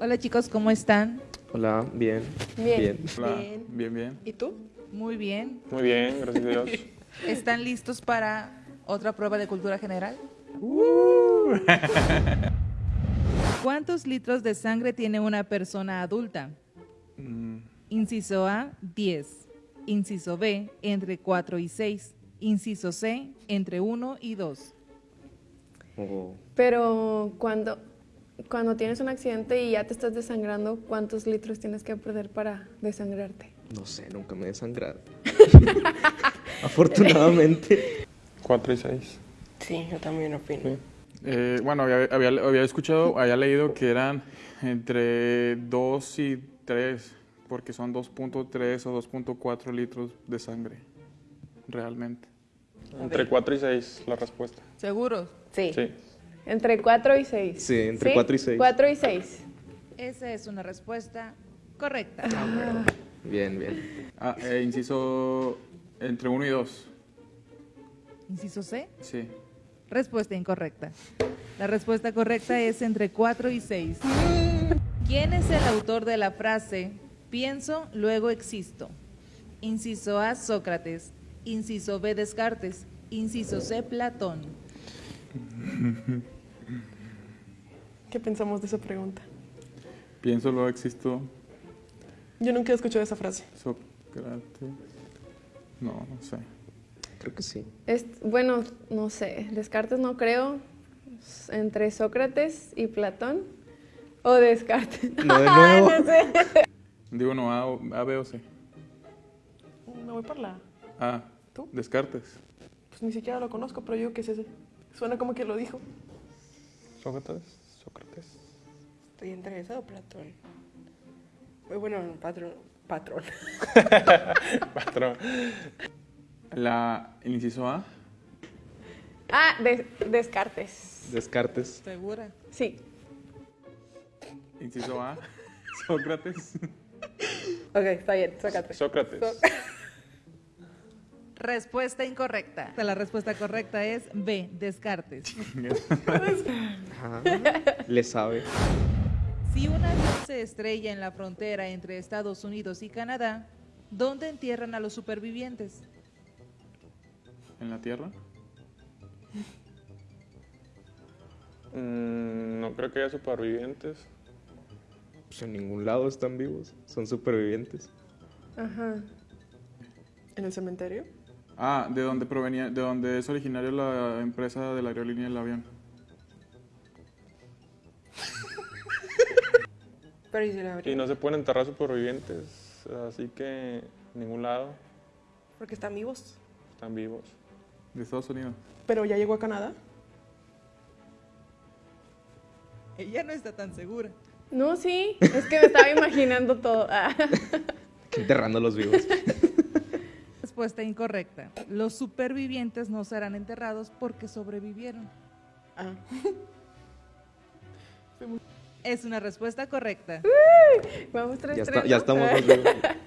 Hola chicos, ¿cómo están? Hola, bien. Bien. Hola, Bien. bien, bien. ¿Y tú? Muy bien. Muy bien, gracias a Dios. ¿Están listos para otra prueba de cultura general? ¿Cuántos litros de sangre tiene una persona adulta? Mm, Inciso A, 10. Inciso B, entre 4 y 6. Inciso C, entre 1 y 2. Oh, Pero cuando, cuando tienes un accidente y ya te estás desangrando, ¿cuántos litros tienes que perder para desangrarte? no sé, nunca me he desangrado. Afortunadamente. Cuatro y seis. Sí, yo también opino. Eh, bueno, había, había, había escuchado, había leído que eran entre 2 y 3, porque son 2.3 o 2.4 litros de sangre, realmente. Entre 4 y 6 la respuesta. ¿Seguros? Sí. Sí. Entre 4 y 6. Sí, entre cuatro y seis. 4 y 6. Esa es una respuesta correcta. Bien, bien. Ah, eh, inciso entre 1 y 2. Inciso C, Sí. respuesta incorrecta. La respuesta correcta es entre 4 y 6. ¿Quién es el autor de la frase pienso, luego existo? Inciso A, Sócrates. Inciso B, Descartes. Inciso C, Platón. ¿Qué pensamos de esa pregunta? Pienso, luego existo. Yo nunca he escuchado esa frase. Sócrates. No, no sé. Creo que sí. Es, bueno, no sé. Descartes no creo. Entre Sócrates y Platón. O Descartes. No, de nuevo. no sé. Digo no, A, o- A, B o C. Me voy por la. A. ¿Tú? Descartes. Pues ni siquiera lo conozco, pero yo qué es ese. Suena como que lo dijo. Sócrates. Sócrates. Estoy entre esa o Platón. Muy bueno, patrón. Patrón. Patrón. La, el inciso A. Ah, Des- Descartes. Descartes. ¿Segura? Sí. Inciso A. Sócrates. Ok, está bien, sácate. Sócrates. Respuesta incorrecta. La respuesta correcta es B, Descartes. Ajá. Le sabe. Si un avión se estrella en la frontera entre Estados Unidos y Canadá, ¿dónde entierran a los supervivientes? ¿En la Tierra? Mm, no creo que haya supervivientes. Pues en ningún lado están vivos. Son supervivientes. Ajá. En el cementerio. Ah, de dónde provenía, de dónde es originario la empresa de la aerolínea del avión. Pero ¿y si la Y abrí? no se pueden enterrar supervivientes, así que en ningún lado Porque están vivos. están vivos. De Estados Unidos. Pero ya llegó a Canadá. Ella no está tan segura. No, sí. Es que me estaba imaginando todo. Ah. Enterrando a los vivos. Respuesta incorrecta. Los supervivientes no serán enterrados porque sobrevivieron. Ah. Es una respuesta correcta. Vamos 3 Ya, está- ya estamos vivos.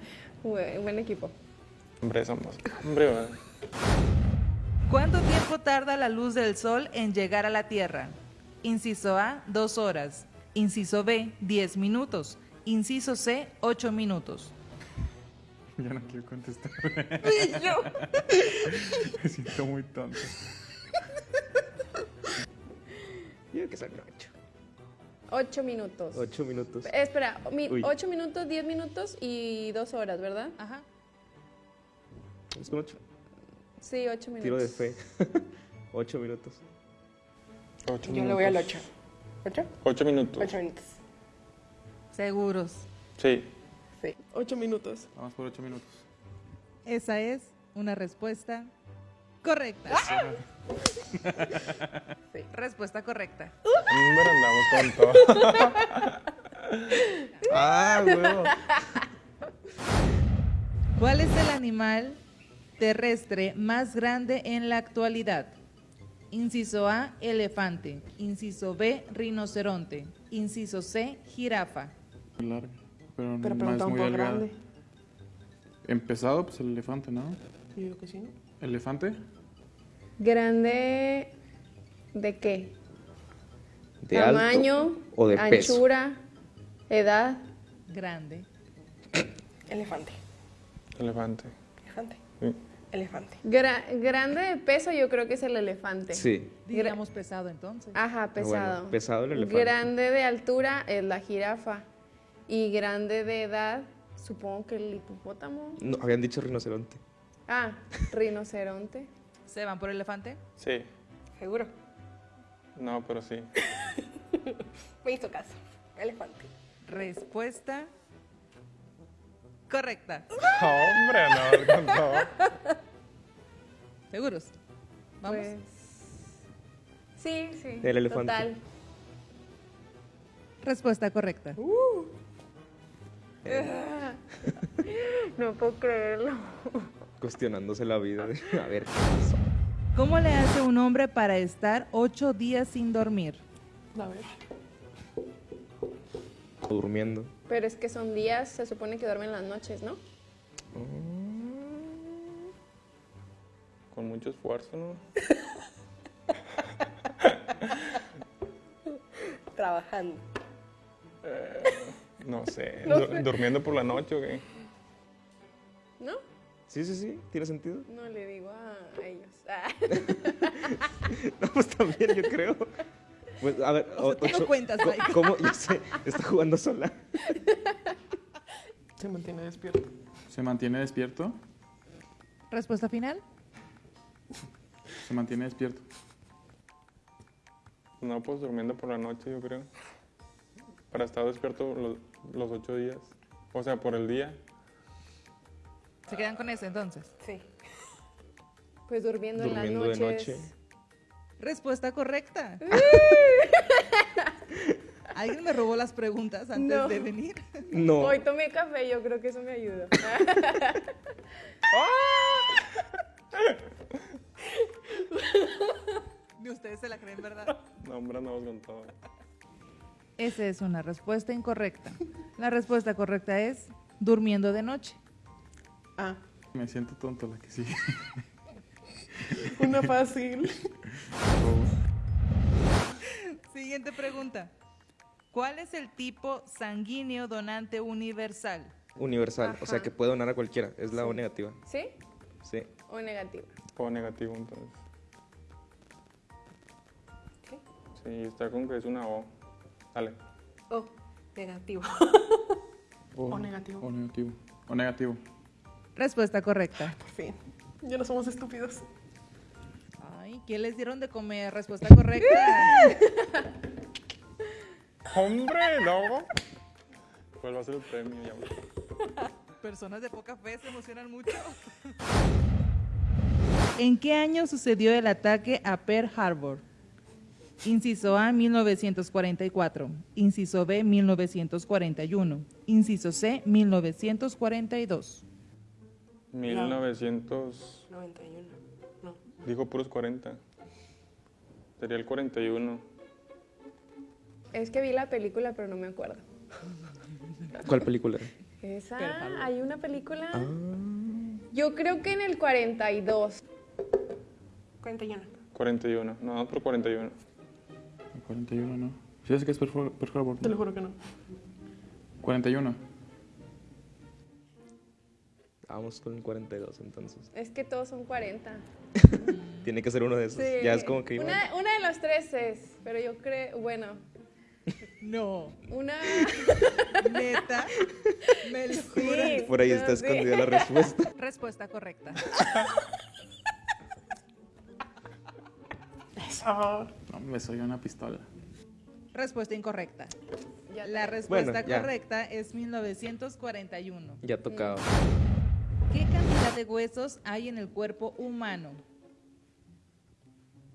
Buen, buen equipo. Hombre, somos. Hombre, ¿verdad? ¿Cuánto tiempo tarda la luz del sol en llegar a la Tierra? Inciso A, dos horas. Inciso B, 10 minutos. Inciso C, 8 minutos. Ya no quiero contestar. Me siento muy tonto. Yo creo que son ocho. 8 minutos. Ocho minutos. Eh, espera, Uy. 8 minutos, 10 minutos y 2 horas, ¿verdad? Ajá. Vamos con ocho. Sí, 8 minutos. Tiro de fe. ocho minutos. Ocho Yo le voy al minutos. 8. ¿8? Ocho minutos. 8 minutos. Seguros. Sí, Sí. 8 minutos. vamos por ocho minutos. Esa es una respuesta correcta. Sí. Respuesta correcta. Andamos tonto. Ah, huevo. ¿Cuál es el animal terrestre más grande en la actualidad? Inciso A, elefante. Inciso B, rinoceronte. Inciso C, jirafa. Muy larga, pero, Pero no es muy poco delgada. grande. Empezado, pues el elefante, ¿no? Yo digo que sí, ¿no? ¿Elefante? ¿Grande de qué? ¿De alto Tamaño, o de peso? anchura, Edad. Grande. Elefante. Elefante. Elefante. Sí. Elefante. Gra- grande de peso yo creo que es el elefante. Sí. Diríamos pesado entonces. Ajá, Ah, pesado. bueno, pesado el elefante. Grande de altura es la jirafa. Y grande de edad, supongo que el hipopótamo. No, habían dicho rinoceronte. Ah, rinoceronte. ¿Se van por elefante? Sí. ¿Seguro? No, pero sí. Me hizo caso. Elefante. Respuesta correcta. Hombre, no, no. ¿Seguros? Vamos. Pues. Sí, sí. El elefante. Total. Respuesta correcta. No puedo creerlo. Cuestionándose la vida. de, a ver, ¿qué pasó? ¿Cómo le hace un hombre para estar ocho días sin dormir? A ver. Durmiendo. Pero es que son días, se supone que duermen las noches, ¿no? Con mucho esfuerzo, ¿no? Trabajando. No sé. No Du- sé. ¿Durmiendo por la noche o qué? ¿No? Sí, sí, sí. ¿Tiene sentido? No le digo a ellos. Ah. No, pues también yo creo. Pues, a ver, O sea, ocho- cuentas, Mike. ¿Cómo? Yo sé, está jugando sola. Se mantiene despierto. ¿Se mantiene despierto? Respuesta final. Se mantiene despierto. No, pues durmiendo por la noche, yo creo. Para estar despierto los, los ocho días. O sea, por el día. ¿Se quedan con ese entonces? Sí. Pues durmiendo, Durmiendo en de las noches. noche. Respuesta correcta. ¿Alguien me robó las preguntas antes No. de venir? No. Hoy tomé café, yo creo que eso me ayuda. Ni ustedes se la creen, ¿verdad? No, hombre, andamos con todo. Esa es una respuesta incorrecta. La respuesta correcta es durmiendo de noche. Ah, Me siento tonto la que sigue. una fácil. Siguiente pregunta. ¿Cuál es el tipo sanguíneo donante universal? Universal. O sea, que puede donar a cualquiera. Es la O negativa. ¿Sí? Sí. ¿O negativa? O negativo, entonces. ¿Qué? Sí, está con que es una O. Dale. Oh, negativo. O negativo. O negativo. O negativo. Respuesta correcta. Por fin. Ya no somos estúpidos. Ay, ¿qué les dieron de comer? Respuesta correcta. ¡Hombre, no! ¿Cuál va a ser el premio? Ya, güey. Personas de poca fe se emocionan mucho. ¿En qué año sucedió el ataque a Pearl Harbor? Inciso A, 1944. Inciso B, 1941. Inciso C, 1942. 1900. 91. No. Dijo puros 40. Sería el 41. Es que vi la película, pero no me acuerdo. ¿Cuál película? Esa, hay una película. Ah. Yo creo que en el 42. 41. 41. No, por 41. 41 no. ¿Sí es que es Pearl Harbor? Te lo juro que no. 41. Vamos con el 42 entonces. Es que todos son 40. Tiene que ser uno de esos. Sí. Ya es como que. Una, una de los tres es, pero yo creo, bueno, No, una... neta. ¿Me lo Sí? Por ahí yo está sí. escondida la respuesta. Respuesta correcta. Ah, No, me soy una pistola. Respuesta incorrecta. La respuesta Bueno, correcta es 1941. Ya tocaba. ¿Qué cantidad de huesos hay en el cuerpo humano?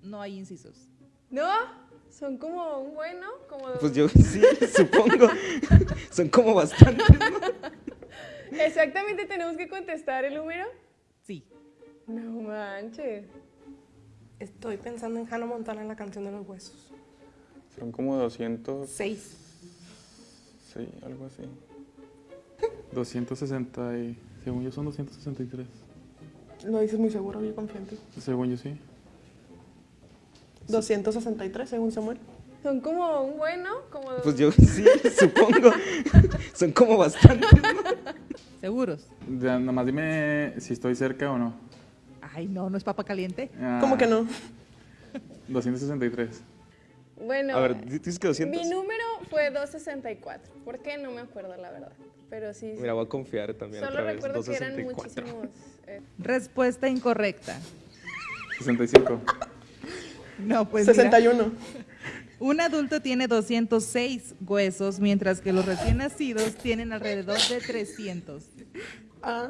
No hay incisos. ¿No? Son como un bueno, como... Pues yo sí, supongo. Son como bastantes. Exactamente tenemos que contestar el número. Sí. No manches. Estoy pensando en Hannah Montana en la canción de los huesos. Son como 200. 6. Sí, algo así. 260 y... Según yo son 263. lo dices muy seguro, yo confío en ti. Según yo sí. 263, según Samuel. Son como un bueno, como... Pues yo sí, supongo. Son como bastantes. ¿Seguros? Ya, Nada más dime si estoy cerca o no. Ay, no, no es papa caliente. Ah, ¿Cómo que no? 263. Bueno, A ver, dices que 200. mi número fue 264. ¿Por qué? No me acuerdo, la verdad. Pero sí. Mira, voy a confiar también Solo otra vez. recuerdo que eran 264. muchísimos. eh, Respuesta incorrecta. 65. No, pues mira, 61. un adulto tiene 206 huesos, mientras que los recién nacidos tienen alrededor de 300. Ah,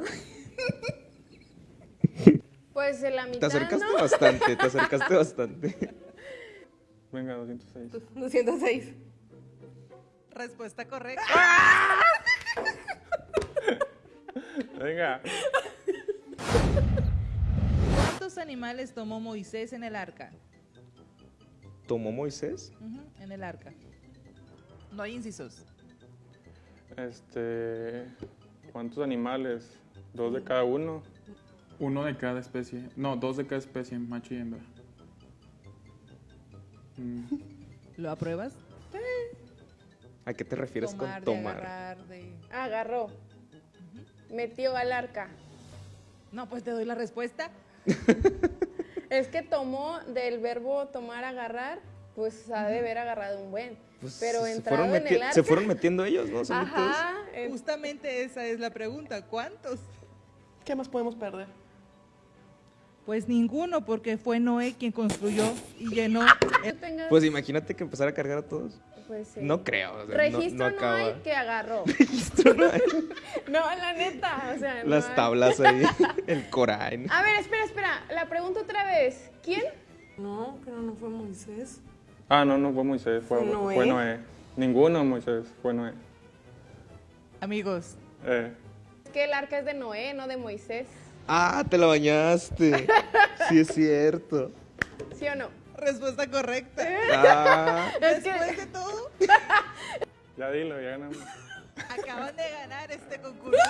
Pues de la Te mitad, acercaste ¿no? bastante, te acercaste bastante. Venga, 206. 206. Respuesta correcta. Venga. ¿Cuántos animales tomó Moisés en el arca? ¿Tomó Moisés? En el arca. No hay incisos. Este, ¿cuántos animales? Dos de cada uno. Uno de cada especie. No, dos de cada especie, macho y hembra. Mm, ¿Lo apruebas? ¿A qué te refieres tomar, con de tomar? agarrar, de... Agarró. Metió al arca. No, pues te doy la respuesta. Es que tomó del verbo tomar, agarrar, pues ha de haber agarrado un buen. Pues, Pero se, fueron en el arca. se fueron metiendo ellos, ¿no? Ajá. en- Justamente esa es la pregunta. ¿Cuántos? ¿Qué más podemos perder? Pues ninguno, porque fue Noé quien construyó y llenó. Pues imagínate que empezara a cargar a todos. pues sí. No creo. o sea, Registro no, no, acaba. hay que agarró. Registro no hay. No, la neta, o sea, no Las hay. tablas ahí, el Corán. A ver, espera, espera. La pregunto otra vez. ¿Quién? No, pero no fue Moisés. Ah, no, no fue Moisés, fue, ¿Fue Noé? fue Noé. Ninguno Moisés, fue Noé. Amigos, Eh, Es que el arca es de Noé, no de Moisés. Ah, te la bañaste. Sí es cierto. ¿Sí o no? respuesta correcta. Ah, Es que Después de todo, ya dilo, ya ganamos. acaban de ganar este concurso.